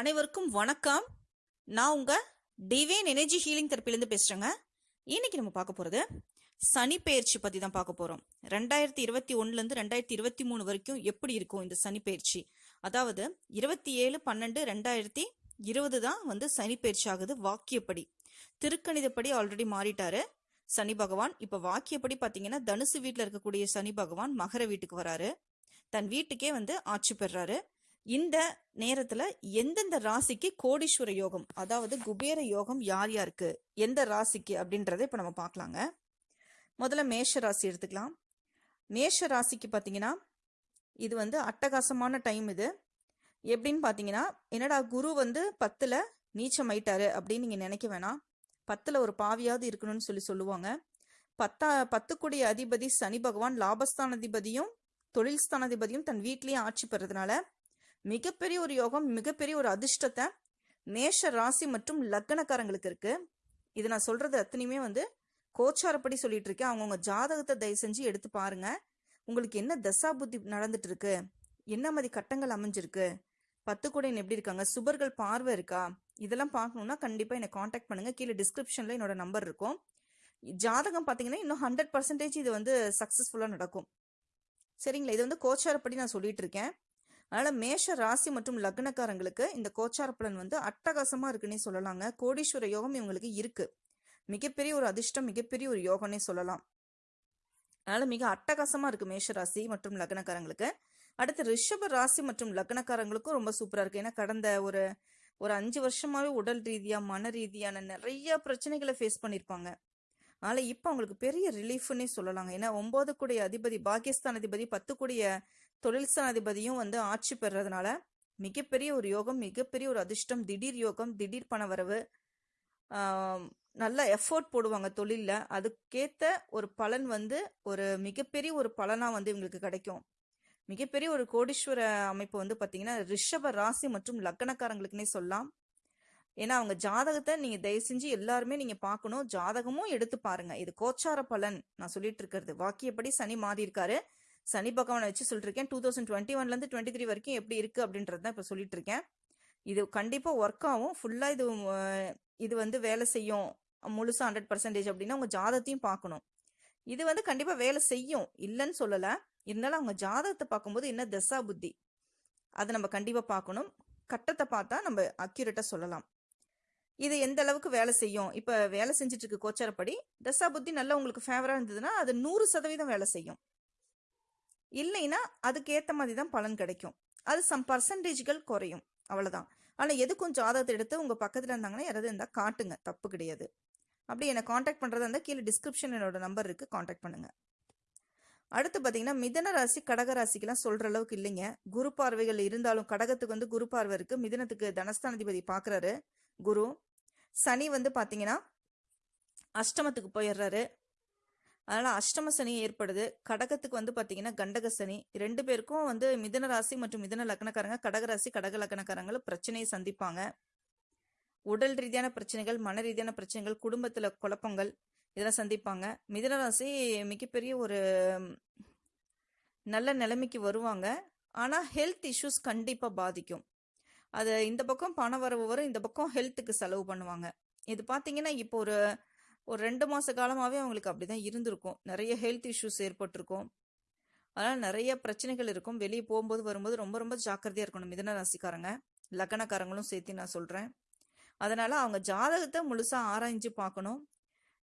அனைவருக்கும் வணக்கம். நான் உங்க டிவைன் எனர்ஜி ஹீலிங் தெரப்பிலேருந்து பேசுறேங்க. இன்னைக்கு நம்ம பார்க்க போறது சனி பயிற்சி பத்தி தான் பார்க்க போறோம். ரெண்டாயிரத்தி இருபத்தி ஒண்ணுல இருந்து ரெண்டாயிரத்தி இருபத்தி மூணு வரைக்கும் எப்படி இருக்கும் இந்த சனி பயிற்சி அதாவது இருபத்தி ஏழு பன்னெண்டு ரெண்டாயிரத்தி இருபது தான் வந்து சனி பயிற்சி ஆகுது வாக்கியப்படி. திருக்கணிதப்படி ஆல்ரெடி மாறிட்டாரு சனி பகவான். இப்ப வாக்கியப்படி பாத்தீங்கன்னா தனுசு வீட்டுல இருக்கக்கூடிய சனி பகவான் மகர வீட்டுக்கு வராரு. தன் வீட்டுக்கே வந்து ஆட்சி பெறாரு. இந்த நேரத்துல எந்தெந்த ராசிக்கு கோடீஸ்வர யோகம் அதாவது குபேர யோகம் யார் யாருக்கு எந்த ராசிக்கு அப்படின்றத இப்ப நம்ம பார்க்கலாங்க. முதல்ல மேஷ ராசி எடுத்துக்கலாம். மேஷ ராசிக்கு பாத்தீங்கன்னா இது வந்து அட்டகாசமான டைம் இது. எப்படின்னு பாத்தீங்கன்னா என்னடா குரு வந்து பத்துல நீச்சமாயிட்டாரு அப்படின்னு நீங்க நினைக்க வேணாம். பத்துல ஒரு பாவியாவது இருக்கணும்னு சொல்லி சொல்லுவாங்க. பத்தா பத்துக்குடிய அதிபதி சனி பகவான் லாபஸ்தானாதிபதியும் தொழில் ஸ்தானாதிபதியும் தன் வீட்லயே ஆட்சி பெறதுனால மிகப்பெரிய ஒரு யோகம் மிகப்பெரிய ஒரு அதிர்ஷ்டத்தை மேஷ ராசி மற்றும் லக்னக்காரங்களுக்கு இருக்கு. இது நான் சொல்றது அத்தனையுமே வந்து கோச்சாரப்படி சொல்லிட்டு இருக்கேன். அவங்கவுங்க ஜாதகத்தை தயவு செஞ்சு எடுத்து பாருங்க. உங்களுக்கு என்ன தசா புத்தி நடந்துட்டு இருக்கு? என்ன மாதிரி கட்டங்கள் அமைஞ்சிருக்கு? பத்து கூடையன் எப்படி இருக்காங்க? சுபர்கள் பார்வை இருக்கா? இதெல்லாம் பார்க்கணும்னா கண்டிப்பா என்னை காண்டாக்ட் பண்ணுங்க. கீழே டிஸ்கிரிப்ஷன்ல என்னோட நம்பர் இருக்கும். ஜாதகம் பாத்தீங்கன்னா இன்னும் ஹண்ட்ரட் பர்சன்டேஜ் இது வந்து சக்சஸ்ஃபுல்லா நடக்கும். சரிங்களா? இது வந்து கோச்சாரப்படி நான் சொல்லிட்டு இருக்கேன். அதனால் மேஷ ராசி மற்றும் லக்னக்காரங்களுக்கு இந்த கோச்சார பலன் வந்து அட்டகாசமாக இருக்குன்னே சொல்லலாங்க. கோடீஸ்வர யோகம் இவங்களுக்கு இருக்குது மிகப்பெரிய ஒரு அதிர்ஷ்டம் மிகப்பெரிய ஒரு யோகம்னே சொல்லலாம். அதனால் மிக அட்டகாசமாக இருக்குது மேஷ ராசி மற்றும் லக்னக்காரங்களுக்கு. அடுத்து ரிஷப ராசி மற்றும் லக்னக்காரங்களுக்கும் ரொம்ப சூப்பராக இருக்குது ஏன்னா கடந்த ஒரு ஒரு அஞ்சு வருஷமாகவே உடல் ரீதியாக மன ரீதியான நிறைய பிரச்சனைகளை ஃபேஸ் பண்ணியிருப்பாங்க அதனால் இப்போ அவங்களுக்கு பெரிய ரிலீஃப்னே சொல்லலாங்க. ஏன்னா ஒம்பது கூடிய அதிபதி பாகிஸ்தான் அதிபதி பத்து கூடிய தொழில் ஸ்தானாதிபதியும் வந்து ஆட்சி பெறதுனால மிகப்பெரிய ஒரு யோகம் மிகப்பெரிய ஒரு அதிர்ஷ்டம் திடீர் யோகம் திடீர் பண வரவு நல்ல எஃபோர்ட் போடுவாங்க தொழிலில். அதுக்கேற்ற ஒரு பலன் வந்து ஒரு மிகப்பெரிய ஒரு பலனாக வந்து இவங்களுக்கு கிடைக்கும். மிகப்பெரிய ஒரு கோடீஸ்வர அமைப்பு வந்து பார்த்தீங்கன்னா ரிஷப ராசி மற்றும் லக்கணக்காரங்களுக்குன்னே சொல்லலாம். ஏன்னா அவங்க ஜாதகத்தை நீங்கள் தயவு செஞ்சு எல்லாருமே நீங்கள் பார்க்கணும். ஜாதகமும் எடுத்து பாருங்க. இது கோச்சார பலன் நான் சொல்லிட்டு இருக்கிறது. வாக்கியப்படி சனி மாறி இருக்காரு. சனி பகவானை வச்சு சொல்லிட்டு டூ தௌசண்ட் டுவெண்ட்டி ஒன்லேருந்து டுவெண்ட்டி த்ரீ வரைக்கும் எப்படி இருக்கு அப்படின்றது தான் இப்போ சொல்லிட்டு இருக்கேன் இது கண்டிப்பாக ஒர்க் ஆகும். ஃபுல்லாக இது இது வந்து வேலை செய்யும். முழுசாக ஹண்ட்ரட் பர்சன்டேஜ் அப்படின்னா உங்கள் ஜாதகத்தையும் பார்க்கணும். இது வந்து கண்டிப்பாக வேலை செய்யும். இல்லைன்னு சொல்லலை. இருந்தாலும் அவங்க ஜாதகத்தை பார்க்கும்போது என்ன தசா புத்தி? அதை நம்ம கண்டிப்பாக பார்க்கணும். கட்டத்தை பார்த்தா நம்ம அக்யூரேட்டாக சொல்லலாம். இது எந்த அளவுக்கு வேலை செய்யும்? இப்போ வேலை செஞ்சுட்டு இருக்கு கோச்சாரப்படி தசா புத்தி நல்லா உங்களுக்கு ஃபேவராக இருந்ததுன்னா அது நூறு சதவீதம் வேலை செய்யும். இல்லைன்னா அதுக்கேற்ற மாதிரி தான் பலன் கிடைக்கும். அது சம் பர்சன்டேஜ்கள் குறையும். அவ்வளோதான் ஆனால் எதுக்கும் ஜாதகத்தை எடுத்து உங்கள் பக்கத்தில் இருந்தாங்கன்னா யாராவது இருந்தால் காட்டுங்க. தப்பு கிடையாது. அப்படி என்னை காண்டாக்ட் பண்ணுறதா இருந்தால் கீழே டிஸ்கிரிப்ஷன் என்னோட நம்பர் இருக்குது காண்டாக்ட் பண்ணுங்கள் அடுத்து பார்த்தீங்கன்னா மிதன ராசி கடக ராசிக்கெல்லாம் சொல்கிற அளவுக்கு இல்லைங்க. குரு பார்வைகள் இருந்தாலும் கடகத்துக்கு வந்து குரு பார்வை இருக்குது மிதனத்துக்கு தனஸ்தானாதிபதி பார்க்குறாரு குரு. சனி வந்து பார்த்தீங்கன்னா அஷ்டமத்துக்கு போயிடுறாரு. அதனால் அஷ்டம சனி ஏற்படுது. கடகத்துக்கு வந்து பார்த்தீங்கன்னா கண்டக சனி. ரெண்டு பேருக்கும் வந்து மிதன ராசி மற்றும் மிதன லக்னக்காரங்க கடகராசி கடக லக்னக்காரங்களும் பிரச்சனையை சந்திப்பாங்க. உடல் ரீதியான பிரச்சனைகள் மன ரீதியான பிரச்சனைகள் குடும்பத்தில் குழப்பங்கள் இதெல்லாம் சந்திப்பாங்க. மிதன ராசி மிகப்பெரிய ஒரு நல்ல நிலைமைக்கு வருவாங்க. ஆனால் ஹெல்த் இஷ்யூஸ் கண்டிப்பாக பாதிக்கும். அது இந்த பக்கம் பண வரவு வரும் இந்த பக்கம் ஹெல்த்துக்கு செலவு பண்ணுவாங்க. இது பார்த்தீங்கன்னா இப்போ ஒரு ஒரு ரெண்டு மாத காலமாகவே அவங்களுக்கு அப்படி தான் இருந்திருக்கும். நிறைய ஹெல்த் இஷ்யூஸ் ஏற்பட்டிருக்கும். அதனால் நிறைய பிரச்சனைகள் இருக்கும். வெளியே போகும்போது வரும்போது ரொம்ப ரொம்ப ஜாக்கிரதையாக இருக்கணும். மிதன ராசிக்காரங்க லக்னக்காரங்களும் சேர்த்து நான் சொல்கிறேன் அதனால் அவங்க ஜாதகத்தை முழுசாக ஆராய்ஞ்சு பார்க்கணும்.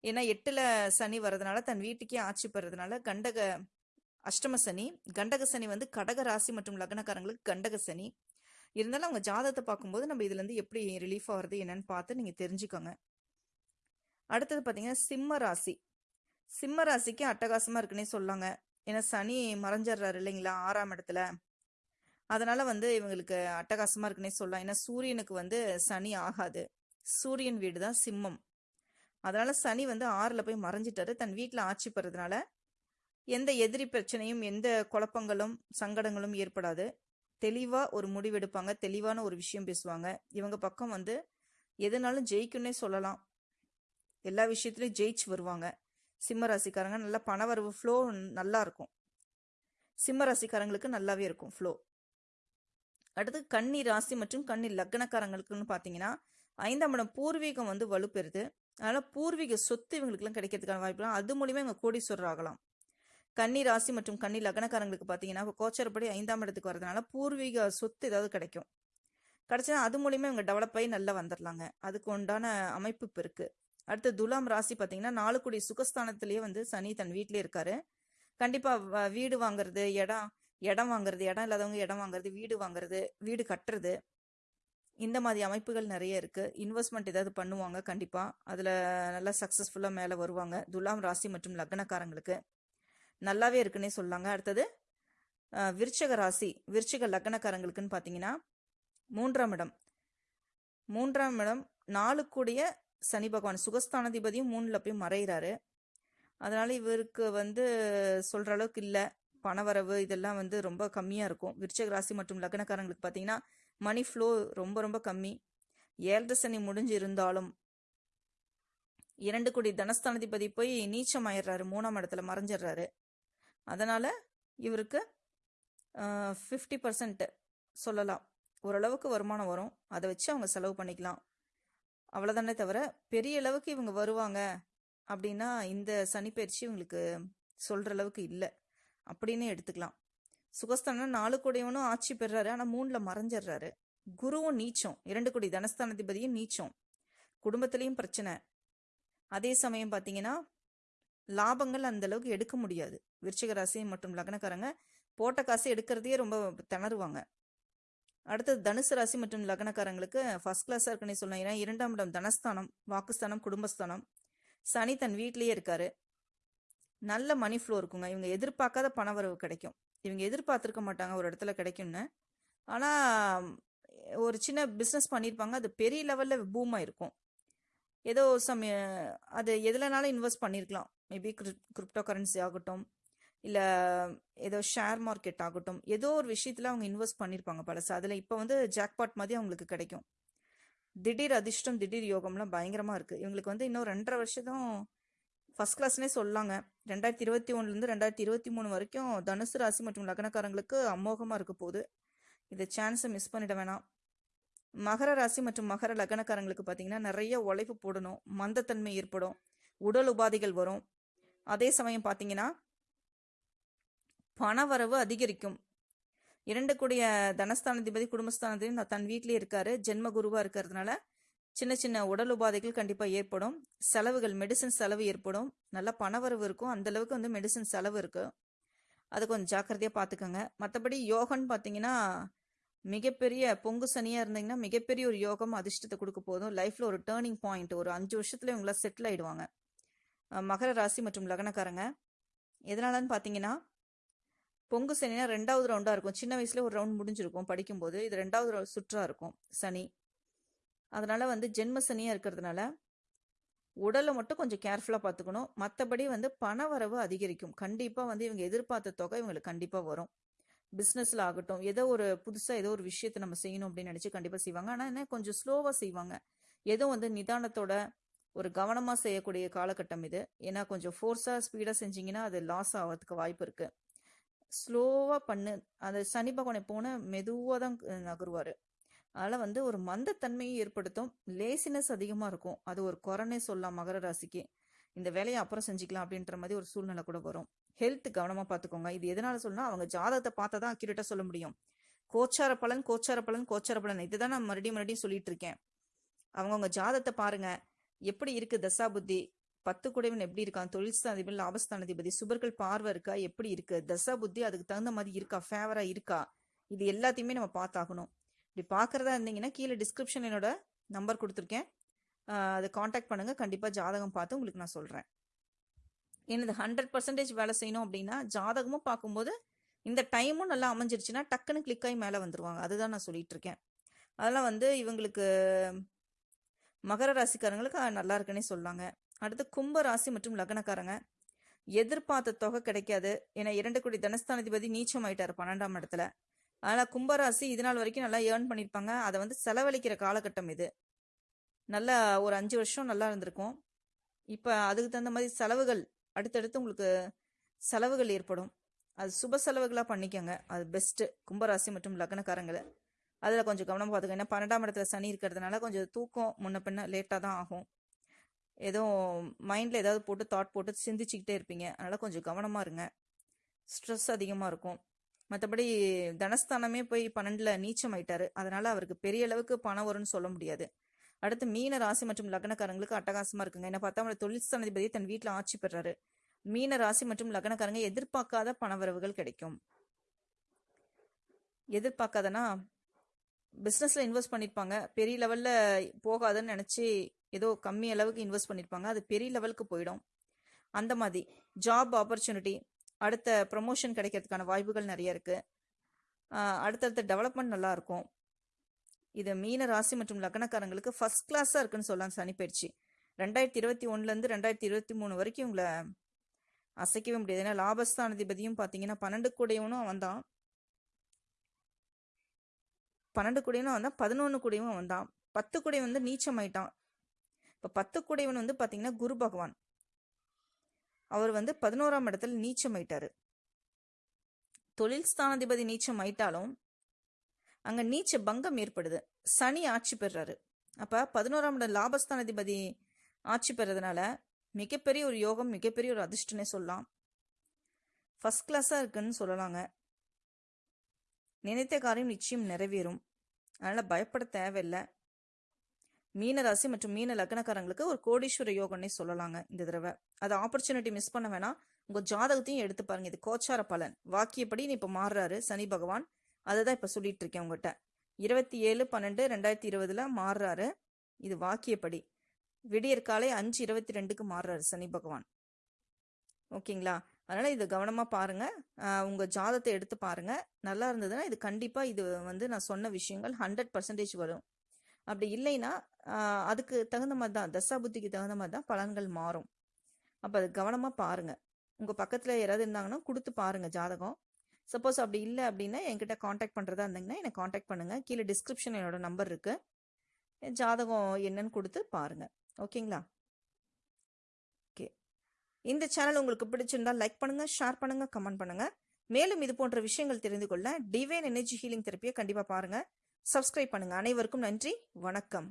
ஏன்னா எட்டில் சனி வர்றதுனால தன் வீட்டுக்கே ஆட்சி பெறதுனால கண்டக அஷ்டம சனி கண்டக சனி வந்து கடக ராசி மற்றும் லக்னக்காரங்களுக்கு கண்டக சனி. இருந்தாலும் அவங்க ஜாதகத்தை பார்க்கும்போது நம்ம இதுலேருந்து எப்படி ரிலீஃப் ஆகிறது என்னன்னு பார்த்து நீங்கள் தெரிஞ்சுக்கோங்க. அடுத்தது பார்த்தீங்கன்னா சிம்ம ராசி. சிம்ம ராசிக்கு அட்டகாசமாக இருக்குன்னே சொல்லாங்க. ஏன்னா சனி மறைஞ்சிடுறாரு இல்லைங்களா ஆறாம் இடத்துல. அதனால வந்து இவங்களுக்கு அட்டகாசமாக இருக்குன்னே சொல்லலாம். ஏன்னா சூரியனுக்கு வந்து சனி ஆகாது. சூரியன் வீடு தான் சிம்மம். அதனால சனி வந்து ஆறில் போய் மறைஞ்சிட்டாரு. தன் வீட்டில் ஆட்சி பெறதுனால எந்த எதிரி பிரச்சனையும் எந்த குழப்பங்களும் சங்கடங்களும் ஏற்படாது. தெளிவாக ஒரு முடிவெடுப்பாங்க தெளிவான ஒரு விஷயம் பேசுவாங்க. இவங்க பக்கம் வந்து எதுனாலும் ஜெயிக்குன்னே சொல்லலாம். எல்லா விஷயத்துலையும் ஜெயிச்சு வருவாங்க. சிம்ம ராசிக்காரங்க நல்ல பணவரவு ஃப்ளோ நல்லா இருக்கும். சிம்ம ராசிக்காரங்களுக்கு நல்லாவே இருக்கும் ஃப்ளோ அடுத்து கன்னி ராசி மற்றும் கன்னி லக்னக்காரங்களுக்குன்னு பார்த்தீங்கன்னா ஐந்தாம் இடம் பூர்வீகம் வந்து வலுப்பெறுது. அதனால் பூர்வீக சொத்து இவங்களுக்குலாம் கிடைக்கிறதுக்கான வாய்ப்புலாம் அது மூலியமாக இவங்க கோடீஸ்வரர் ஆகலாம். கன்னி ராசி மற்றும் கன்னி லக்னக்காரங்களுக்கு பார்த்தீங்கன்னா இப்போ கோச்சரப்படி ஐந்தாம் இடத்துக்கு வரதுனால பூர்வீக சொத்து ஏதாவது கிடைக்கும். கிடைச்சா அது மூலியமாக இவங்க டெவலப் ஆகி நல்லா வந்துடலாங்க அதுக்கு உண்டான அமைப்பு இப்போ இருக்குது அடுத்து துலாம் ராசி பார்த்தீங்கன்னா நாலுக்குடி சுகஸ்தானத்திலேயே வந்து சனி தன் வீட்டிலே இருக்காரு. கண்டிப்பா வீடு வாங்குறது இடம் இடம் வாங்குறது இடம் இல்லாதவங்க இடம் வாங்குறது வீடு வாங்குறது வீடு கட்டுறது. இந்த மாதிரி அமைப்புகள் நிறைய இருக்கு. இன்வெஸ்ட்மெண்ட் ஏதாவது பண்ணுவாங்க கண்டிப்பா. அதுல நல்லா சக்சஸ்ஃபுல்லா மேல வருவாங்க. துலாம் ராசி மற்றும் லக்னக்காரங்களுக்கு. நல்லாவே இருக்குன்னே சொல்லாங்க. அடுத்தது விருச்சக ராசி. விருச்சக லக்னக்காரங்களுக்குன்னு பார்த்தீங்கன்னா மூன்றாம் இடம். மூன்றாம் இடம் நாலு கூடிய சனி பகவான் சுகஸ்தானாதிபதியும் மூணுல போய் மறைகிறாரு அதனால இவருக்கு வந்து சொல்ற அளவுக்கு இல்லை. பணவரவு இதெல்லாம் வந்து ரொம்ப கம்மியாக இருக்கும். விருச்சக ராசி மற்றும் லக்னக்காரங்களுக்கு பார்த்தீங்கன்னா மணி ஃப்ளோ ரொம்ப ரொம்ப கம்மி. ஏழரை சனி முடிஞ்சு இருந்தாலும் இரண்டு கோடி தனஸ்தானாதிபதி போய் நீச்சம் ஆயிடுறாரு மூணாம் இடத்துல மறைஞ்சிடுறாரு. அதனால இவருக்கு ஃபிஃப்டி பர்சன்ட் சொல்லலாம். ஓரளவுக்கு வருமானம் வரும். அதை வச்சு அவங்க செலவு பண்ணிக்கலாம். அவ்வளோதானே தவிர பெரிய அளவுக்கு இவங்க வருவாங்க அப்படின்னா இந்த சனிப்பயிற்சி இவங்களுக்கு சொல்கிற அளவுக்கு இல்லை. அப்படின்னு எடுத்துக்கலாம். சுகஸ்தானம் நாலு கோடியவனும் ஆட்சி பெறாரு. ஆனால் மூணில் மறைஞ்சிடுறாரு குருவும் நீச்சம். இரண்டு கோடி தனஸ்தானாதிபதியும் நீச்சம். குடும்பத்திலையும் பிரச்சனை. அதே சமயம் பார்த்தீங்கன்னா லாபங்கள் அந்த அளவுக்கு எடுக்க முடியாது. விருச்சிக ராசி மற்றும் லக்னக்காரங்க போட்ட காசு எடுக்கிறதையே ரொம்ப திணறுவாங்க. அடுத்தது தனுசு ராசி மற்றும் லக்னக்காரங்களுக்கு ஃபர்ஸ்ட் கிளாஸாக இருக்குன்னு சொல்லலாம். ஏன்னா இரண்டாம் இடம் தனஸ்தானம் வாக்குஸ்தானம் குடும்பஸ்தானம். சனி தன் வீட்லேயே இருக்காரு. நல்ல மணி ஃப்ளோ இருக்குங்க. இவங்க எதிர்பார்க்காத பணவரவு கிடைக்கும். இவங்க எதிர்பார்த்துருக்க மாட்டாங்க ஒரு இடத்துல கிடைக்கும்னு. ஆனால் ஒரு சின்ன பிஸ்னஸ் பண்ணியிருப்பாங்க அது பெரிய லெவலில் பூமாக இருக்கும் ஏதோ சமய அது எதுலனாலும் இன்வெஸ்ட் பண்ணியிருக்கலாம் மேபி கிரிப்டோ கரன்சி ஆகட்டும். இல்லை ஏதோ ஷேர் மார்க்கெட் ஆகட்டும். ஏதோ ஒரு விஷயத்தில் அவங்க இன்வெஸ்ட் பண்ணியிருப்பாங்க பழசு. அதில் இப்போ வந்து ஜாக்பாட் மாதிரி அவங்களுக்கு கிடைக்கும். திடீர் அதிர்ஷ்டம் திடீர் யோகம்லாம் பயங்கரமாக இருக்குது இவங்களுக்கு வந்து இன்னும் ரெண்டரை வருஷம் ஃபர்ஸ்ட் கிளாஸ்னே சொல்லாங்க. ரெண்டாயிரத்தி இருபத்தி ஒன்றுலேருந்து ரெண்டாயிரத்தி இருபத்தி மூணு வரைக்கும் தனுசு ராசி மற்றும் லக்னக்காரங்களுக்கு அமோகமாக இருக்க போகுது. இந்த சான்ஸை மிஸ் பண்ணிட வேணாம். மகர ராசி மற்றும் மகர லக்னக்காரங்களுக்கு பார்த்தீங்கன்னா நிறைய உழைப்பு போடணும். மந்தத்தன்மை ஏற்படும். உடல் உபாதைகள் வரும். அதே சமயம் பார்த்தீங்கன்னா பணவரவு அதிகரிக்கும். இரண்டு கூடிய தனஸ்தானாதிபதி குடும்பஸ்தானாதிபதி தன் வீட்டிலே இருக்காரு. ஜென்ம குருவா இருக்கிறதுனால சின்ன சின்ன உடல் உபாதைகள் கண்டிப்பாக ஏற்படும். செலவுகள் மெடிசன் செலவு ஏற்படும். நல்ல பணவரவு இருக்கும். அந்த அளவுக்கு வந்து மெடிசன் செலவு இருக்கும் அது கொஞ்சம் ஜாக்கிரதையாக பார்த்துக்கோங்க மற்றபடி யோகன்னு பார்த்தீங்கன்னா மிகப்பெரிய பொங்கு சனியாக இருந்தீங்கன்னா மிகப்பெரிய ஒரு யோகம் அதிர்ஷ்டத்தை கொடுக்க போதும். லைஃப்பில் ஒரு டேர்னிங் பாயிண்ட் ஒரு அஞ்சு வருஷத்துல இவங்கள செட்டில் ஆயிடுவாங்க. மகர ராசி மற்றும் லக்னக்காரங்க. எதனாலன்னு பார்த்தீங்கன்னா பொங்கு சனினா ரெண்டாவது ரவுண்டாக இருக்கும். சின்ன வயசுல ஒரு ரவுண்ட் முடிஞ்சிருக்கும் படிக்கும்போது. இது ரெண்டாவது சுற்றாக இருக்கும். சனி. அதனால வந்து ஜென்ம சனியாக இருக்கிறதுனால உடலை மட்டும் கொஞ்சம் கேர்ஃபுல்லாக பார்த்துக்கணும். மற்றபடி வந்து பண வரவு அதிகரிக்கும். கண்டிப்பாக வந்து இவங்க எதிர்பார்த்த தொகை இவங்களுக்கு கண்டிப்பாக வரும். பிஸ்னஸில் ஆகட்டும். ஏதோ ஒரு புதுசாக ஏதோ ஒரு விஷயத்தை நம்ம செய்யணும் அப்படின்னு நினச்சி கண்டிப்பாக செய்வாங்க. ஆனால் என்ன கொஞ்சம் ஸ்லோவாக செய்வாங்க. ஏதோ வந்து நிதானத்தோட ஒரு கவனமாக செய்யக்கூடிய காலகட்டம் இது. ஏன்னா கொஞ்சம் ஃபோர்ஸாக ஸ்பீடாக செஞ்சீங்கன்னா அது லாஸ் ஆகிறதுக்கு வாய்ப்பு இருக்குது ஸ்லோவாக பண்ணு. அந்த சனி பகவானை போன மெதுவாக தான் நகருவார். அதில் வந்து ஒரு மந்தத்தன்மையை ஏற்படுத்தும். லேசினஸ் அதிகமாக இருக்கும். அது ஒரு குறைனே சொல்லலாம் மகர ராசிக்கு. இந்த வேலையை அப்புறம் செஞ்சுக்கலாம் அப்படின்ற மாதிரி ஒரு சூழ்நிலை கூட வரும். ஹெல்த் கவனமாக பார்த்துக்கோங்க இது எதனால சொல்லணும் அவங்க ஜாதகத்தை பார்த்தா தான் அக்யூரேட்டாக சொல்ல முடியும். கோச்சார பலன் கோச்சார பலன் கோச்சார பலன். இதுதான் நான் மறுபடியும் மறுபடியும் சொல்லிட்டு இருக்கேன். அவங்கவுங்க ஜாதத்தை பாருங்க. எப்படி இருக்கு தசா புத்தி? பத்து குடைவன் எப்படி இருக்கான்? தொழில் ஸ்தானாதிபதி லாபஸ்தானாதிபதி சுபர்கள் பார்வை இருக்கா? எப்படி இருக்கு? தசா புத்தி அதுக்கு தகுந்த மாதிரி இருக்கா? ஃபேவரா இருக்கா? இது எல்லாத்தையுமே நம்ம பார்த்தாகணும். இப்படி பார்க்கறதா இருந்தீங்கன்னா கீழே டிஸ்கிரிப்ஷன் என்னோட நம்பர் கொடுத்துருக்கேன். அதை காண்டாக்ட் பண்ணுங்க. கண்டிப்பா ஜாதகம் பார்த்து உங்களுக்கு நான் சொல்றேன். எனது ஹண்ட்ரட் பர்சன்டேஜ் வேலை செய்யணும் அப்படின்னா ஜாதகமும் பார்க்கும்போது இந்த டைமும் நல்லா அமைஞ்சிருச்சுன்னா டக்குன்னு கிளிக் ஆகி மேலே வந்துருவாங்க. அதுதான் நான் சொல்லிட்டு இருக்கேன். அதெல்லாம் வந்து இவங்களுக்கு மகர ராசிக்காரங்களுக்கு நல்லா இருக்குன்னே சொல்லாங்க. அடுத்து கும்ப ராசி மற்றும் லக்னக்காரங்க. எதிர்பார்த்த தொகை கிடைக்காது. ஏன்னா இரண்டு கோடி தனஸ்தானாதிபதி நீச்சம் ஆயிட்டாரு பன்னெண்டாம் இடத்துல. அதனால கும்பராசி இது நாள் வரைக்கும் நல்லா ஏர்ன் பண்ணியிருப்பாங்க அதை வந்து செலவழிக்கிற காலகட்டம் இது. நல்லா ஒரு அஞ்சு வருஷம் நல்லா இருந்திருக்கும். இப்போ அதுக்கு தகுந்த மாதிரி செலவுகள் அடுத்தடுத்து உங்களுக்கு செலவுகள் ஏற்படும். அது சுப செலவுகளாக பண்ணிக்கோங்க. அது பெஸ்ட்டு கும்பராசி மற்றும் லக்னக்காரங்களை. அதில் கொஞ்சம் கவனம் பார்த்துக்கோங்க. ஏன்னா பன்னெண்டாம் இடத்துல சனி இருக்கிறதுனால கொஞ்சம் தூக்கம் முன்ன பின்ன லேட்டாக தான் ஆகும். ஏதோ மைண்டில் ஏதாவது போட்டு தாட் போட்டு சிந்திச்சுக்கிட்டே இருப்பீங்க. அதனால் கொஞ்சம் கவனமாக இருங்க. ஸ்ட்ரெஸ் அதிகமாக இருக்கும். மற்றபடி தனஸ்தானமே போய் பன்னெண்டில் நீச்சம் ஆயிட்டாரு. அதனால் அவருக்கு பெரிய அளவுக்கு பணம் வரும்னு சொல்ல முடியாது. அடுத்து மீன ராசி மற்றும் லக்னக்காரங்களுக்கு அட்டகாசமாக இருக்குங்க. என்ன பார்த்தா அவங்களோட தொழில் ஸ்தானாதிபதி தன் வீட்டில் ஆட்சி பெறாரு. மீன ராசி மற்றும் லக்னக்காரங்க எதிர்பார்க்காத பணவரவுகள் கிடைக்கும். எதிர்பார்க்காதனா பிஸ்னஸில் இன்வெஸ்ட் பண்ணியிருப்பாங்க பெரிய லெவலில் போகாதுன்னு நினச்சி ஏதோ கம்மி அளவுக்கு இன்வெஸ்ட் பண்ணியிருப்பாங்க அது பெரிய லெவலுக்கு போயிடும். அந்த மாதிரி ஜாப் ஆப்பர்ச்சுனிட்டி அடுத்த ப்ரமோஷன் கிடைக்கிறதுக்கான வாய்ப்புகள் நிறைய இருக்குது அடுத்தடுத்த டெவலப்மெண்ட் நல்லாயிருக்கும் இது மீன ராசி மற்றும் லக்னக்காரங்களுக்கு ஃபர்ஸ்ட் கிளாஸாக இருக்குன்னு சொல்லலாம். சனி பயிற்சி. ரெண்டாயிரத்தி இருபத்தி ஒன்றுலேருந்து ரெண்டாயிரத்தி இருபத்தி மூணு வரைக்கும் உங்களை அசைக்கவே முடியாது. ஏன்னா லாபஸ்தானாதிபதியும் பார்த்தீங்கன்னா பன்னெண்டு கூடையவனும் அவன் தான் பன்னெண்டு குடையனும் வந்தான் பதினொன்று கூடையவும் வந்தான். பத்து குடை வந்து நீச்சமாயிட்டான். இப்போ பத்து குடைவன் வந்து பார்த்தீங்கன்னா குரு பகவான். அவர் வந்து பதினோராம் இடத்துல நீச்சமாயிட்டாரு. தொழில் ஸ்தானாதிபதி நீச்சம் ஆயிட்டாலும் அங்கே நீச்ச பங்கம் ஏற்படுது. சனி ஆட்சி பெறாரு. அப்போ பதினோராம் இடம் லாபஸ்தானாதிபதி ஆட்சி பெறதுனால மிகப்பெரிய ஒரு யோகம் மிகப்பெரிய ஒரு அதிர்ஷ்டனே சொல்லலாம். ஃபஸ்ட் கிளாஸாக இருக்குன்னு சொல்லலாங்க. நினைத்த காரியம் நிச்சயம் நிறைவேறும். அதனால் பயப்பட தேவையில்லை. மீனராசி மற்றும் மீன லக்னக்காரங்களுக்கு ஒரு கோடீஸ்வர யோகம்னே சொல்லலாங்க இந்த தடவை. அது ஆப்பர்ச்சுனிட்டி மிஸ் பண்ண வேணாம். உங்கள் ஜாதகத்தையும் எடுத்து பாருங்க. இது கோச்சார பலன். வாக்கியப்படி நீ இப்போ மாறுறாரு. சனி பகவான். அதை தான் இப்போ சொல்லிட்டு இருக்கேன் உங்கள்கிட்ட இருபத்தி ஏழு பன்னெண்டு ரெண்டாயிரத்தி இருபதுல மாறுறாரு. இது வாக்கியப்படி. விடியற்காலை அஞ்சு இருபத்தி ரெண்டுக்கு மாறுறாரு சனி பகவான். ஓகேங்களா? அதனால் இதை கவனமாக பாருங்கள் உங்கள் ஜாதத்தை எடுத்து பாருங்கள் நல்லா இருந்ததுன்னா இது கண்டிப்பாக இது வந்து நான் சொன்ன விஷயங்கள் ஹண்ட்ரட் பர்சன்டேஜ் வரும். அப்படி இல்லைன்னா அதுக்கு தகுந்த மாதிரி தான் தசா புத்திக்கு தகுந்த மாதிரி தான் பலன்கள் மாறும். அப்போ அது கவனமாக பாருங்கள் உங்கள் பக்கத்தில் யாராவது இருந்தாங்கன்னா கொடுத்து பாருங்கள் ஜாதகம். சப்போஸ் அப்படி இல்லை அப்படின்னா என்கிட்ட காண்டாக்ட் பண்ணுறதா இருந்தீங்கன்னா என்னை காண்டாக்ட் பண்ணுங்க. கீழே டிஸ்கிரிப்ஷன் என்னோட நம்பர் இருக்குது ஜாதகம் என்னன்னு கொடுத்து பாருங்க. ஓகேங்களா இந்த சேனல் உங்களுக்கு பிடிச்சிருந்தா லைக் பண்ணுங்க ஷேர் பண்ணுங்க கமெண்ட் பண்ணுங்க. மேலும் இது போன்ற விஷயங்கள் தெரிந்து கொள்ள டிவைன் எனர்ஜி ஹீலிங் தெரப்பியை கண்டிப்பாக பாருங்க. சப்ஸ்கிரைப் பண்ணுங்க. அனைவருக்கும் நன்றி. வணக்கம்.